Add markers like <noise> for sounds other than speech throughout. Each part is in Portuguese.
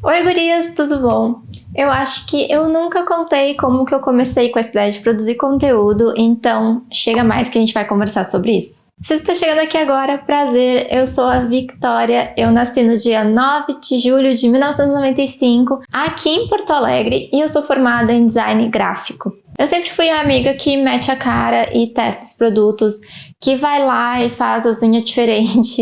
Oi gurias, tudo bom? Eu acho que eu nunca contei como que eu comecei com essa ideia de produzir conteúdo, então chega mais que a gente vai conversar sobre isso. Se você está chegando aqui agora, prazer, eu sou a Victoria, eu nasci no dia 9 de julho de 1995, aqui em Porto Alegre, e eu sou formada em design gráfico. Eu sempre fui a amiga que mete a cara e testa os produtos, que vai lá e faz as unhas <laughs> diferentes,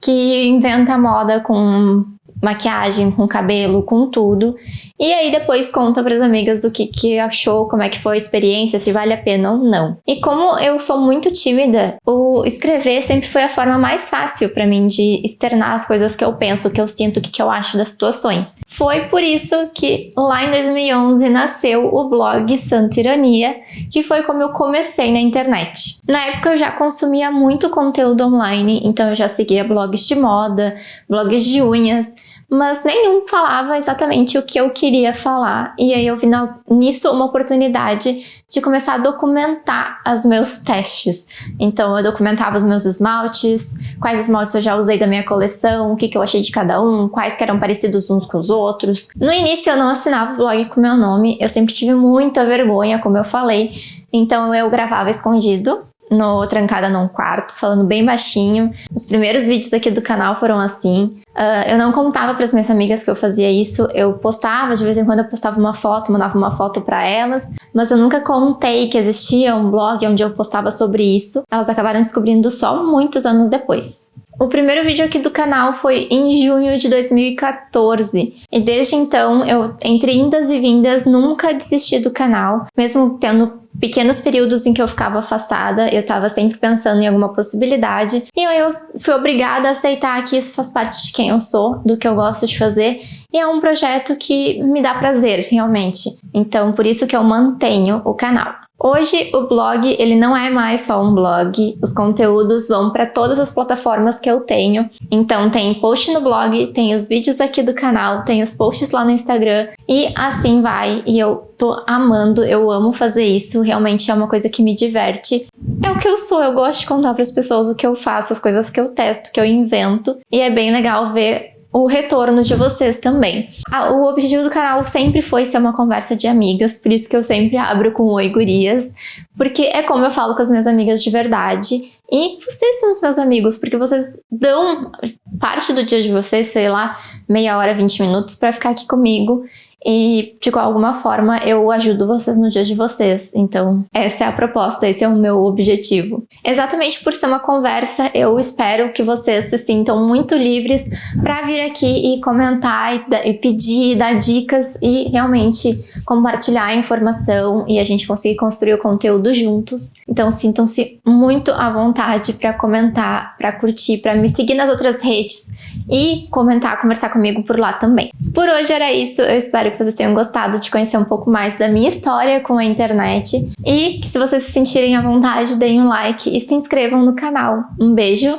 que inventa moda com maquiagem, com cabelo, com tudo. E aí depois conta para as amigas o que, que achou, como é que foi a experiência, se vale a pena ou não. E como eu sou muito tímida, o escrever sempre foi a forma mais fácil para mim de externar as coisas que eu penso, que eu sinto, o que, que eu acho das situações. Foi por isso que lá em 2011 nasceu o blog Santa Ironia, que foi como eu comecei na internet. Na época eu já consumia muito conteúdo online, então eu já seguia blogs de moda, blogs de unhas, mas nenhum falava exatamente o que eu queria falar. E aí eu vi na, nisso uma oportunidade de começar a documentar os meus testes. Então eu documentava os meus esmaltes, quais esmaltes eu já usei da minha coleção, o que, que eu achei de cada um, quais que eram parecidos uns com os outros. No início eu não assinava o blog com meu nome, eu sempre tive muita vergonha, como eu falei, então eu gravava escondido no Trancada num Quarto, falando bem baixinho. Os primeiros vídeos aqui do canal foram assim. Uh, eu não contava para as minhas amigas que eu fazia isso, eu postava, de vez em quando eu postava uma foto, mandava uma foto para elas, mas eu nunca contei que existia um blog onde eu postava sobre isso. Elas acabaram descobrindo só muitos anos depois. O primeiro vídeo aqui do canal foi em junho de 2014 e desde então eu, entre indas e vindas, nunca desisti do canal, mesmo tendo pequenos períodos em que eu ficava afastada, eu estava sempre pensando em alguma possibilidade e eu fui obrigada a aceitar que isso faz parte de quem eu sou, do que eu gosto de fazer e é um projeto que me dá prazer, realmente. Então, por isso que eu mantenho o canal. Hoje o blog ele não é mais só um blog, os conteúdos vão para todas as plataformas que eu tenho. Então tem post no blog, tem os vídeos aqui do canal, tem os posts lá no Instagram e assim vai. E eu tô amando, eu amo fazer isso, realmente é uma coisa que me diverte. É o que eu sou, eu gosto de contar para as pessoas o que eu faço, as coisas que eu testo, que eu invento. E é bem legal ver o retorno de vocês também. O objetivo do canal sempre foi ser uma conversa de amigas, por isso que eu sempre abro com Oi Gurias, porque é como eu falo com as minhas amigas de verdade. E vocês são os meus amigos, porque vocês dão parte do dia de vocês, sei lá, meia hora, 20 minutos, para ficar aqui comigo e de alguma forma eu ajudo vocês no dia de vocês. Então, essa é a proposta, esse é o meu objetivo. Exatamente por ser uma conversa, eu espero que vocês se sintam muito livres para vir aqui e comentar e, e pedir, dar dicas e realmente compartilhar a informação e a gente conseguir construir o conteúdo juntos. Então, sintam-se muito à vontade para comentar, para curtir, para me seguir nas outras redes e comentar, conversar comigo por lá também. Por hoje era isso, eu espero que vocês tenham gostado de conhecer um pouco mais da minha história com a internet e que se vocês se sentirem à vontade, deem um like e se inscrevam no canal. Um beijo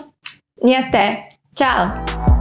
e até! Tchau!